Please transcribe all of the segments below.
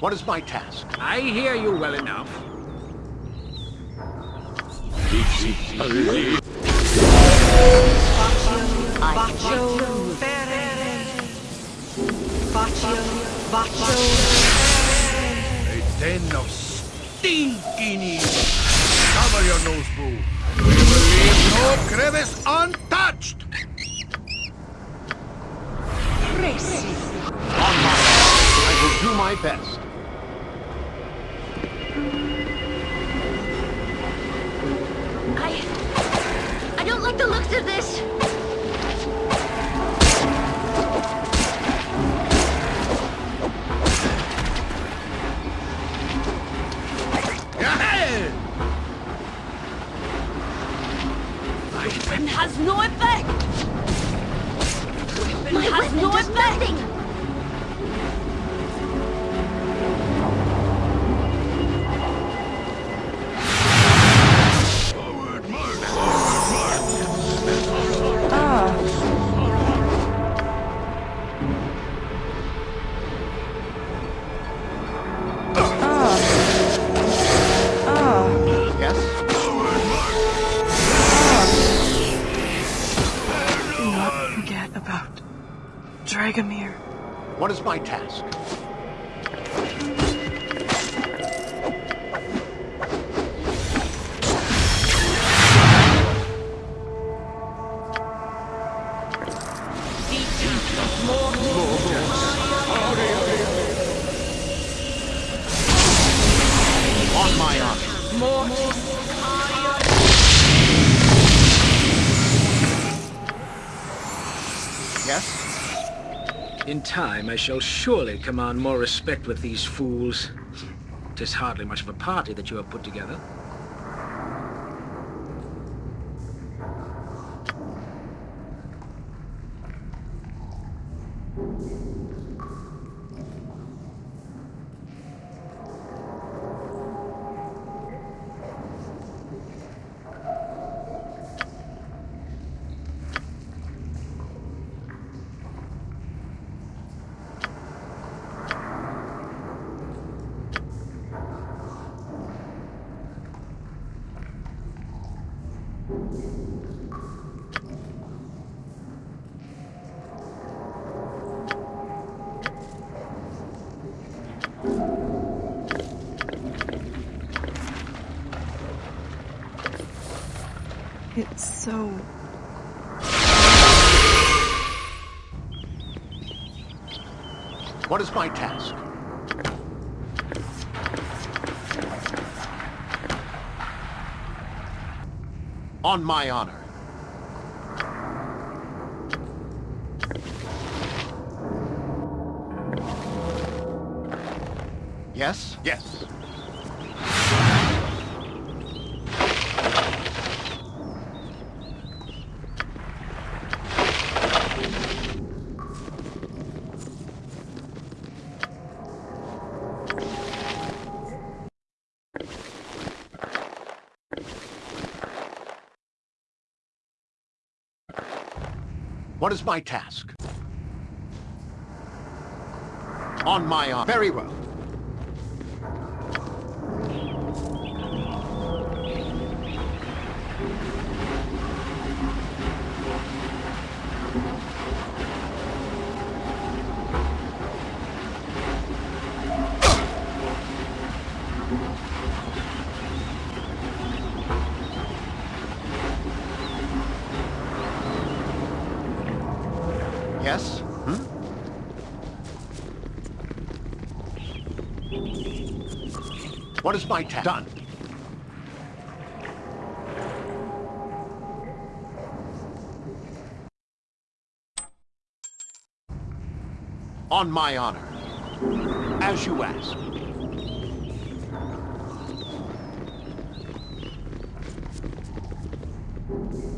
What is my task? I hear you well enough. Bacio Ferre. Bacio, Bacio A den of stinking evil. Cover your nose, boo. We will leave no crevice untouched. On my honor, I will do my best. I... I don't like the looks of this. Has no effect. My has no effect. nothing! Time, I shall surely command more respect with these fools. Tis hardly much of a party that you have put together. What is my task? On my honor. What is my task? On my honor. Very well. Yes? Hmm? What is my task? Done. On my honor. As you ask. Yes?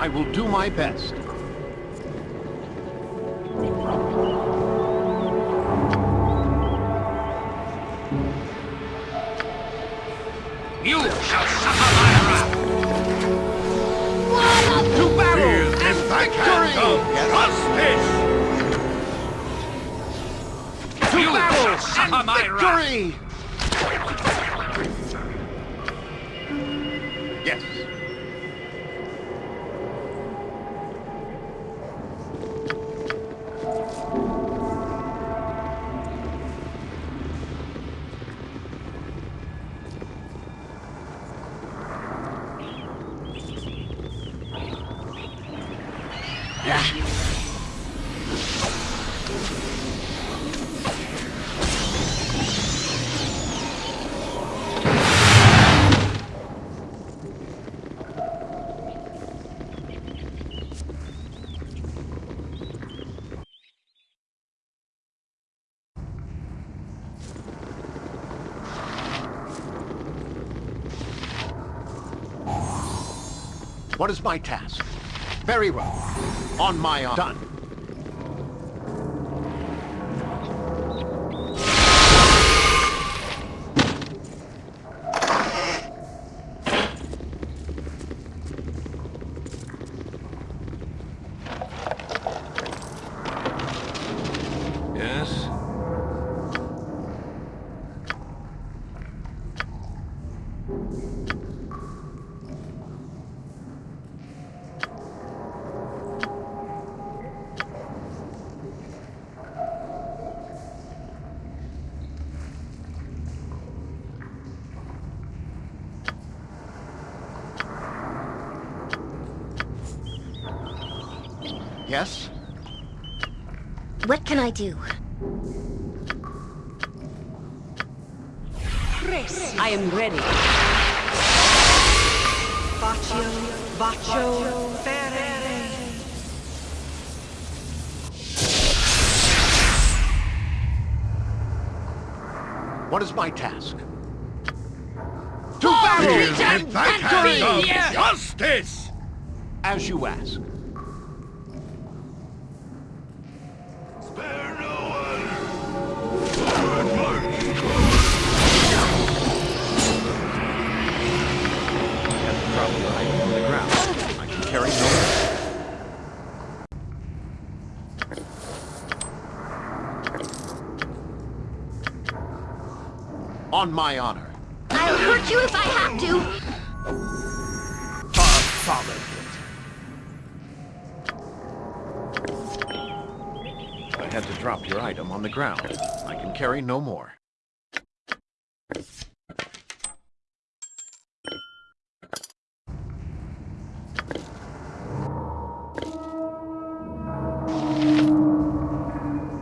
I will do my best. You shall suffer my wrath! To battle! Backhand of justice! To You battle! suffer! Victory! What is my task? Very well. On my honor. Done. What can I do? I am ready. Baccio, Baccio, Ferere. What is my task? To battle! Feel the backhand Victory! justice! As you ask. My honor. I'll hurt you if I have to. I had to drop your item on the ground. I can carry no more.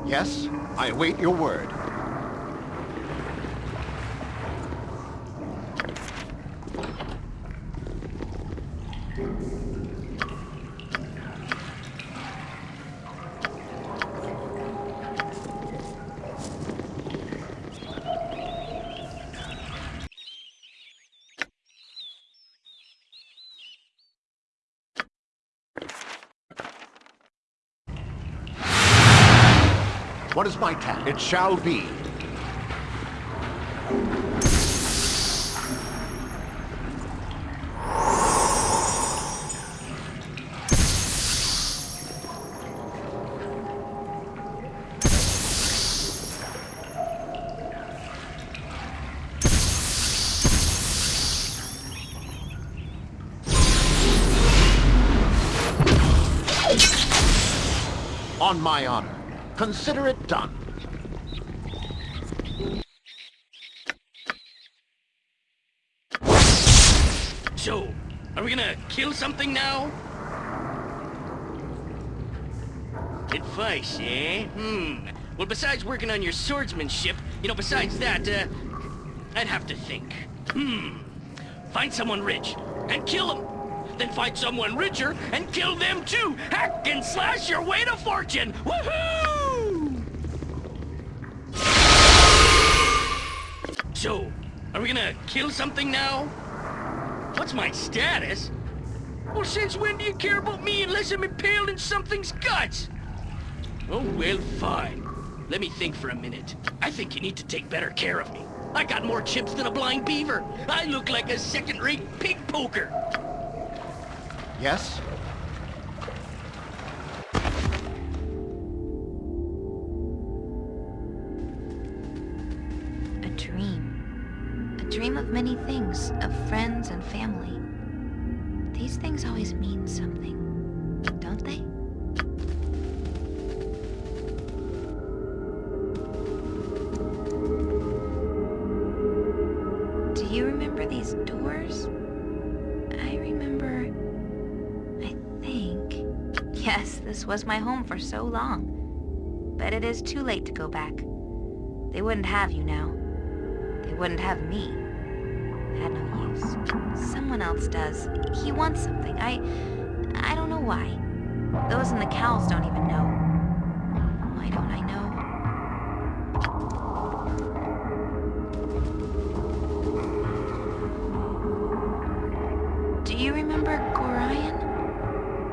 Yes, I await your word. What is my task? It shall be. On my honor. Consider it done. So, are we gonna kill something now? Advice, eh? Hmm. Well, besides working on your swordsmanship, you know, besides that, uh, I'd have to think. Hmm. Find someone rich and kill them. Then find someone richer and kill them too. Hack and slash your way to fortune. Woohoo! So, are we gonna kill something now? What's my status? Well, since when do you care about me unless I'm impaled in something's guts? Oh, well, fine. Let me think for a minute. I think you need to take better care of me. I got more chips than a blind beaver. I look like a second-rate pig poker. Yes? Of friends and family. These things always mean something, don't they? Do you remember these doors? I remember... I think... Yes, this was my home for so long. But it is too late to go back. They wouldn't have you now. They wouldn't have me. Use. Someone else does. He wants something. I... I don't know why. Those in the cows don't even know. Why don't I know? Do you remember Gorion?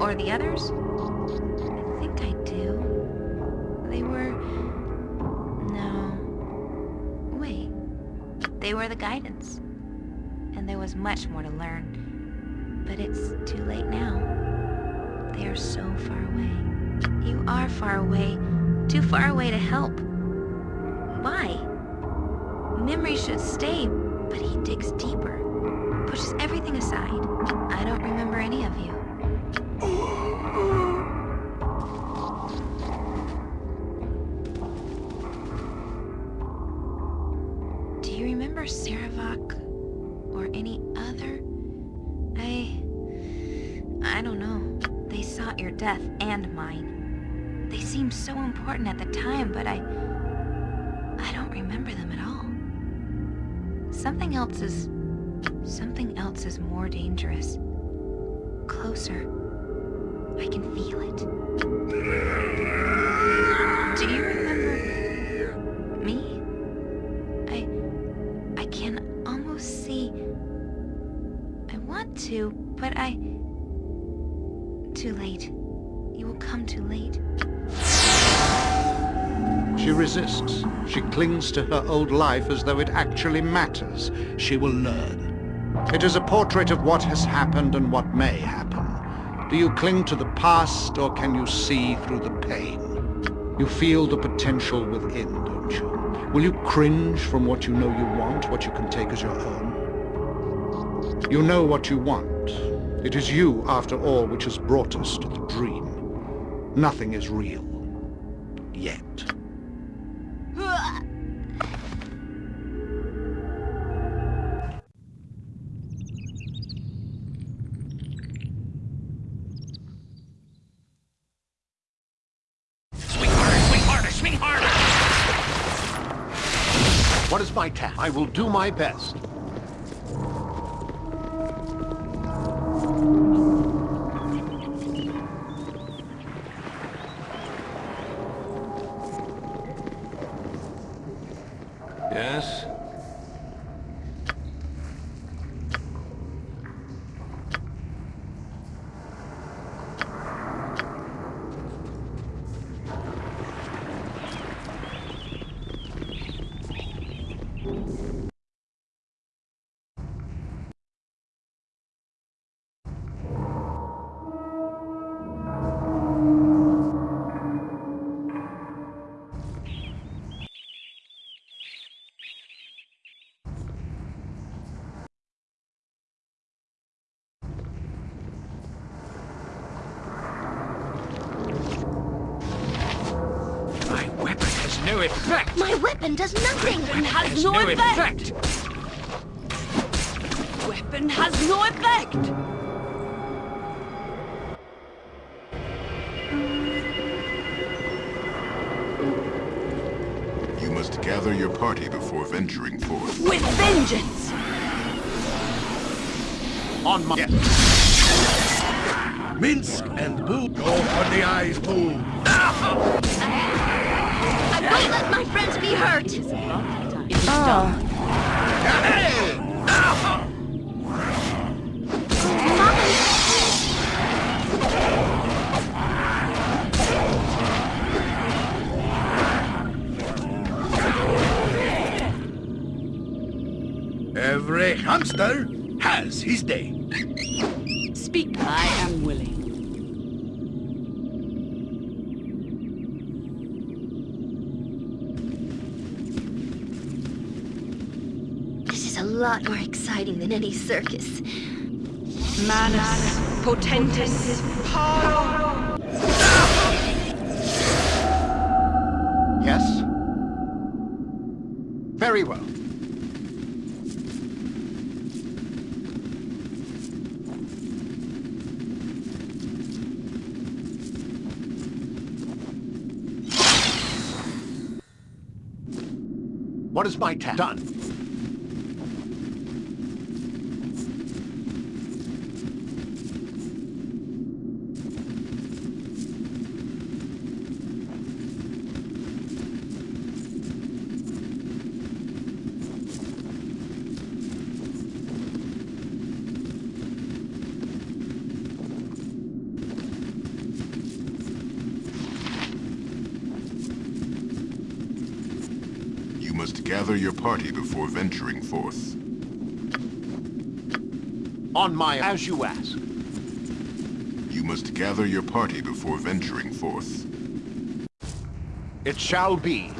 Or the others? I think I do. They were... No. Wait. They were the guidance. Was much more to learn. But it's too late now. They are so far away. You are far away. Too far away to help. Why? Memory should stay, but he digs deeper. Pushes everything aside. I don't remember any of you. Do you remember Sarevok or any other? I... I don't know. They sought your death and mine. They seemed so important at the time, but I... I don't remember them at all. Something else is... Something else is more dangerous. Closer. I can feel it. Do you resists. She clings to her old life as though it actually matters. She will learn. It is a portrait of what has happened and what may happen. Do you cling to the past or can you see through the pain? You feel the potential within, don't you? Will you cringe from what you know you want, what you can take as your own? You know what you want. It is you, after all, which has brought us to the dream. Nothing is real. Yet. I will do my best. Effect! My weapon does nothing. Weapon has no, effect. Weapon has no effect. You must gather your party before venturing forth. With vengeance! On my... Minsc and Boo. Go for the eyes, Boo. I won't let my friends be hurt! It's ah. done. Every hamster has his day. Speak. I am willing. Lot more exciting than any circus. Manus potentis paro. Yes? Very well. What is my task? Done. You must gather your party before venturing forth. On my... As you ask. You must gather your party before venturing forth. It shall be.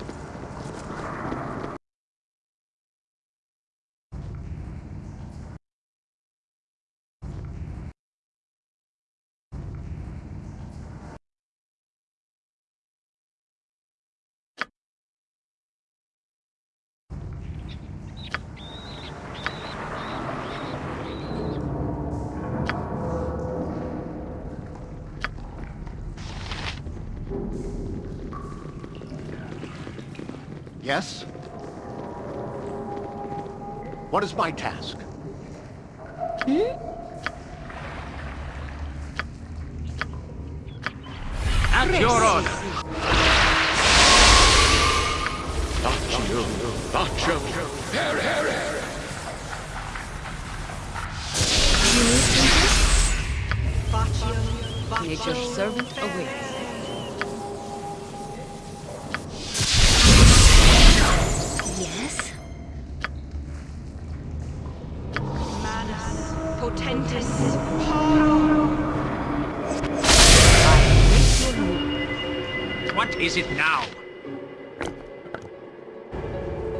Yes? What is my task? Hmm? At your order. Nature's servant awaits. Is it now?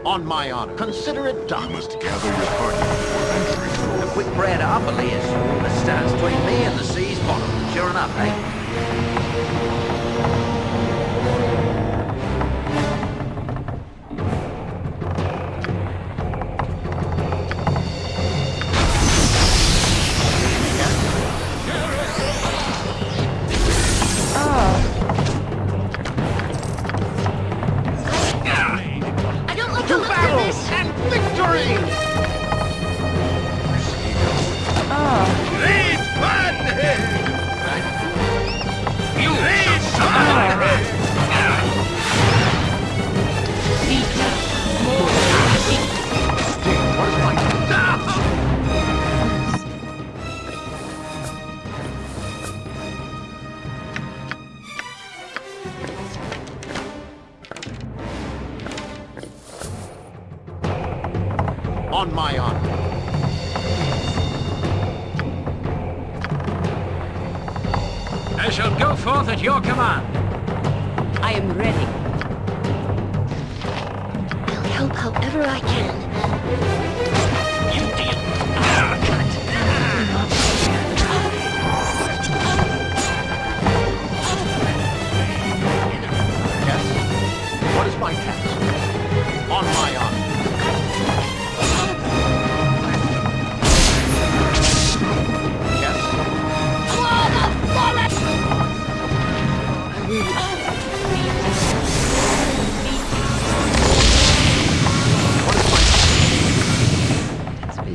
On my honor. Consider it done. You done. must gather your party before venturing forth. The quick bread up, Elias. That stands between me and the sea's bottom. Sure enough, eh?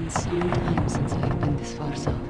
been some time since I've been this far south.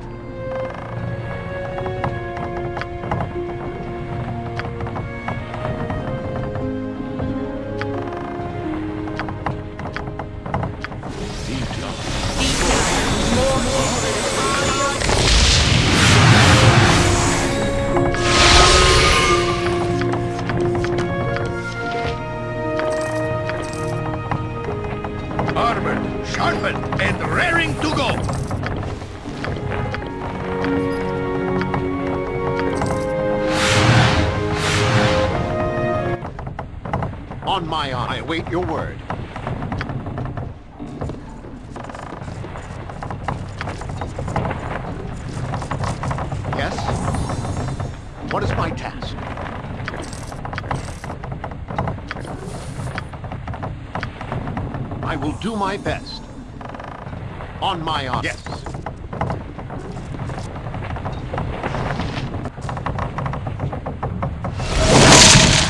Await your word. Yes? What is my task? I will do my best. On my honor. Yes.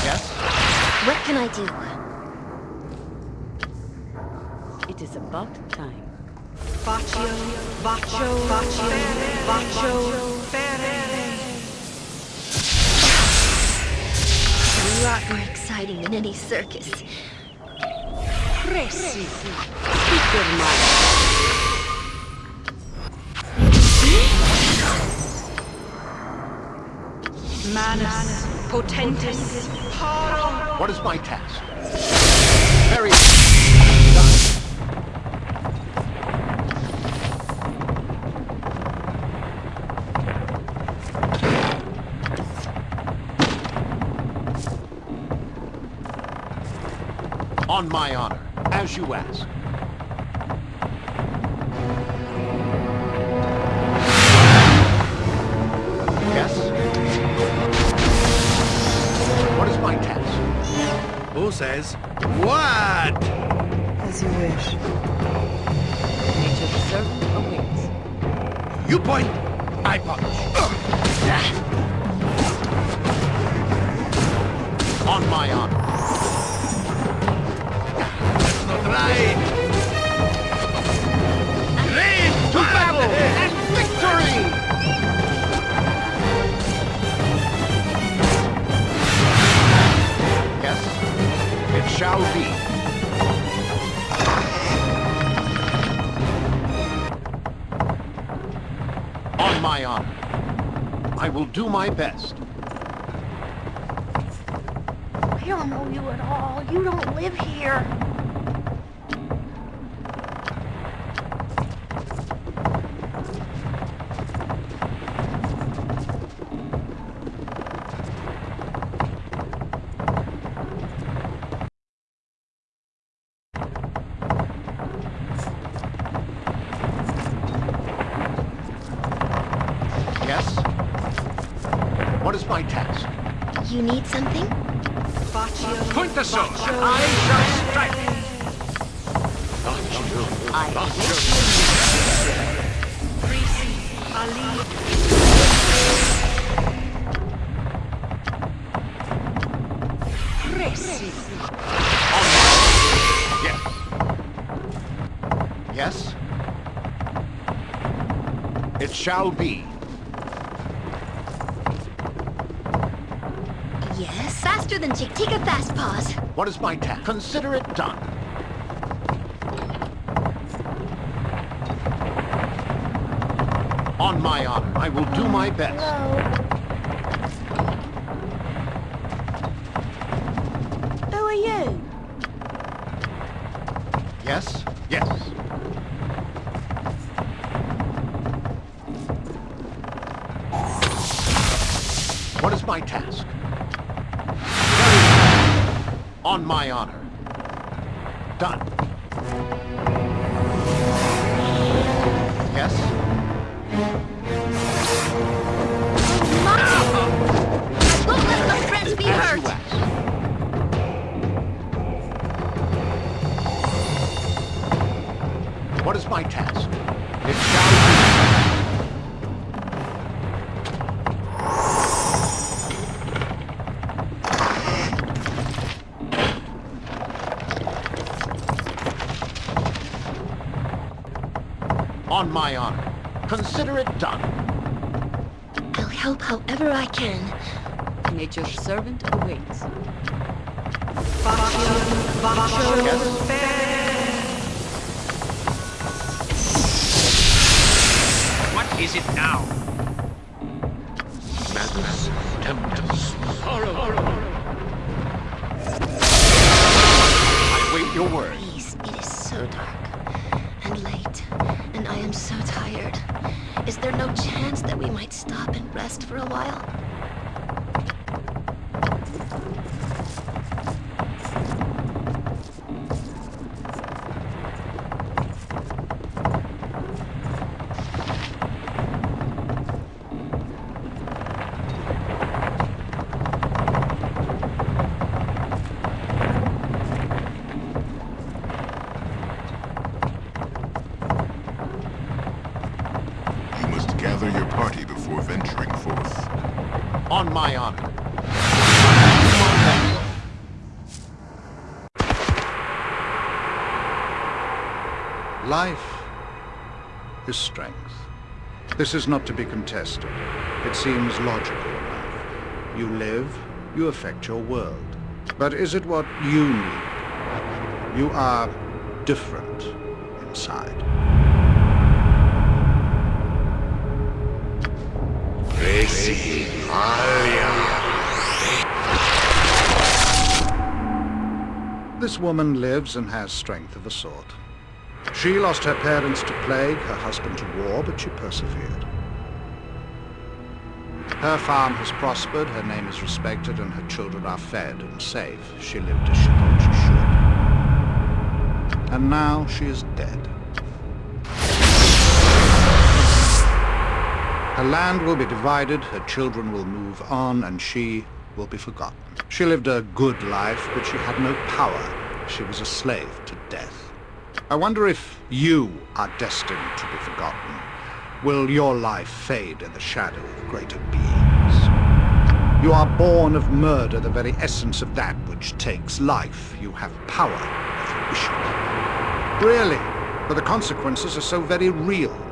Yes? What can I do? It is about time. Baccio, Baccio, Baccio, Baccio, A lot more exciting than any circus. Presi. Speak your mind. Manus, Potentis, Paro. What is my task? Very... On my honor, as you ask. Yes? What is my task? Who says what? As you wish. Nature's servant awaits. You point, I punch. On my honor. That's not to battle and victory! Yes? It shall be. On my honor. I will do my best. I don't know you at all. You don't live here. What is task? You need something? Baccio, Point the sword. Baccio, I shall strike. I Ali, Presi. Yes. Yes? It shall be. Yes, faster than Chick. Take a fast pause. What is my task? Consider it done. On my honor, I will do my best. Who On my honor. Consider it done. I'll help however I can. Nature's servant awaits. Baccio, Baccio, What is it now? Is strength. This is not to be contested. It seems logical enough. You live, you affect your world. But is it what you need? You are different inside. This woman lives and has strength of a sort. She lost her parents to plague, her husband to war, but she persevered. Her farm has prospered, her name is respected, and her children are fed and safe. She lived as she thought she should. And now she is dead. Her land will be divided, her children will move on, and she will be forgotten. She lived a good life, but she had no power. She was a slave to death. I wonder if you are destined to be forgotten. Will your life fade in the shadow of greater beings? You are born of murder, the very essence of that which takes life. You have power if you wish it. Really, but the consequences are so very real.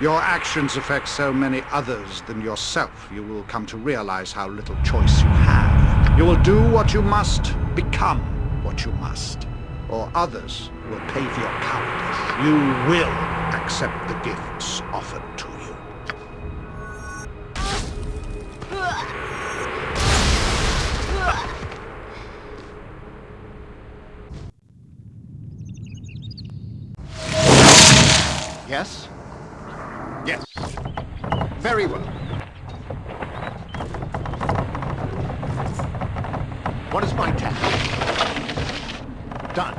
Your actions affect so many others than yourself. You will come to realize how little choice you have. You will do what you must, become what you must. Or others will pay for your cowardice. You will accept the gifts offered to you. Yes? Very well. What is my task? Done.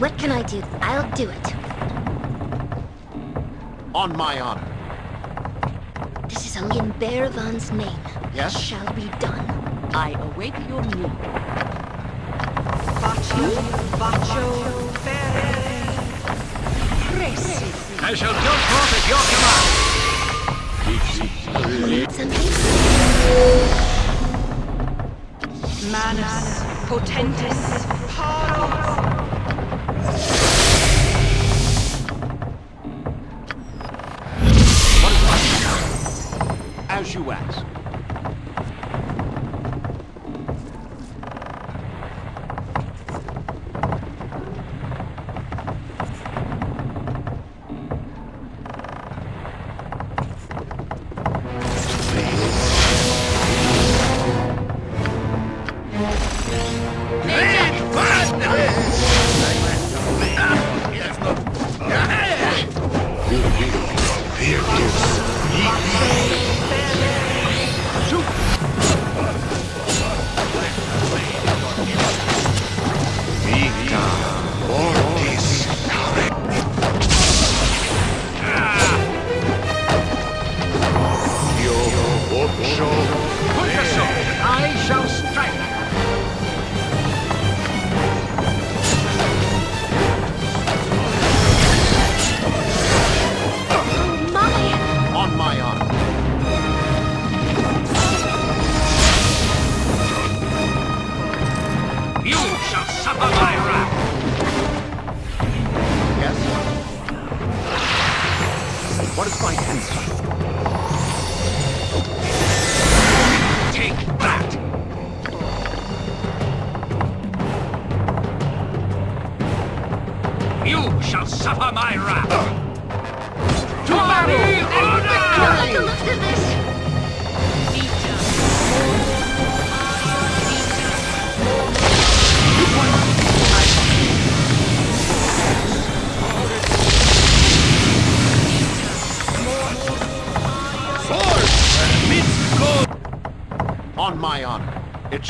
What can I do? I'll do it. On my honor. This is in Bearvan's name. Yes? Shall be done. I await your need. I shall jump forth at your command. Manus, potentis, paro. What is my task? As you ask.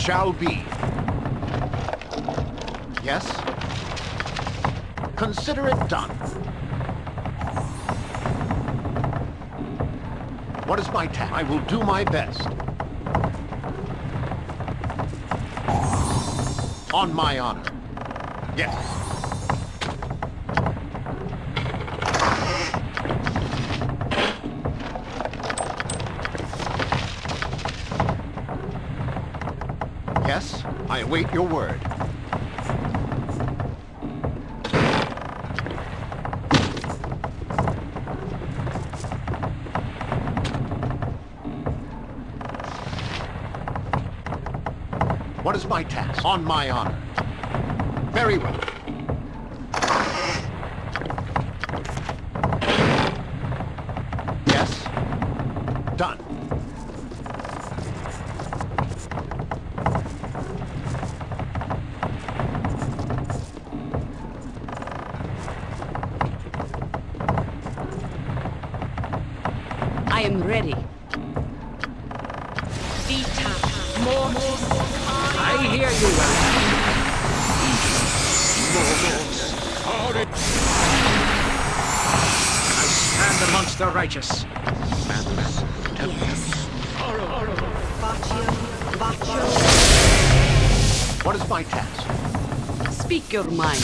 Shall be. Yes? Consider it done. What is my task? I will do my best. On my honor. Yes. Yes, I await your word. What is my task? On my honor. Very well. Amongst the righteous. Baccio. What is my task? Speak your mind.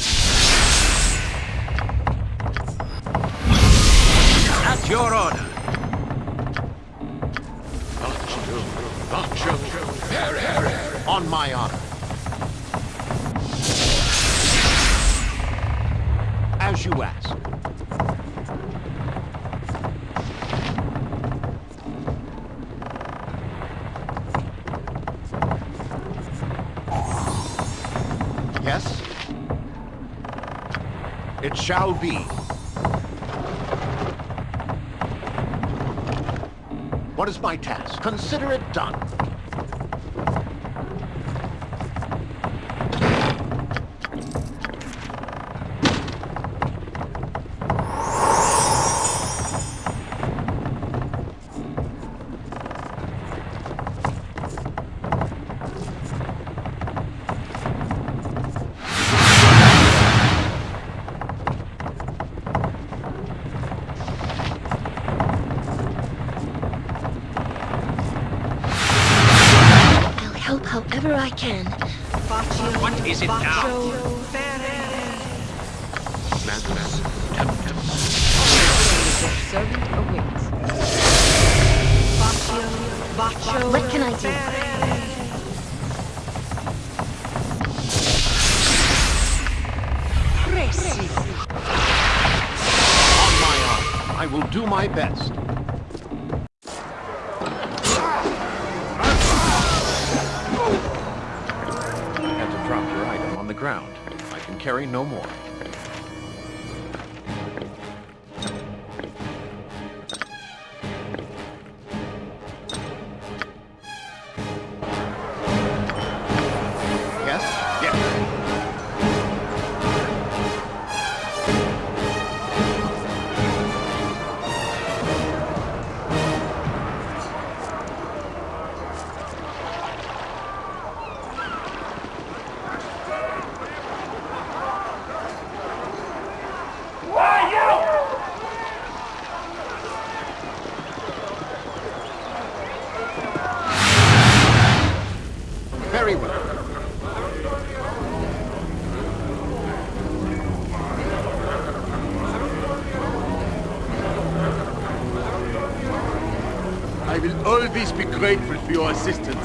At your order. On my honor. As you ask. Shall be. What is my task? Consider it done. I can. What is it now? Baccio. Servant awaits. Baccio. Baccio. What can I do? On my honor. I will do my best. Carry no more. Your assistance.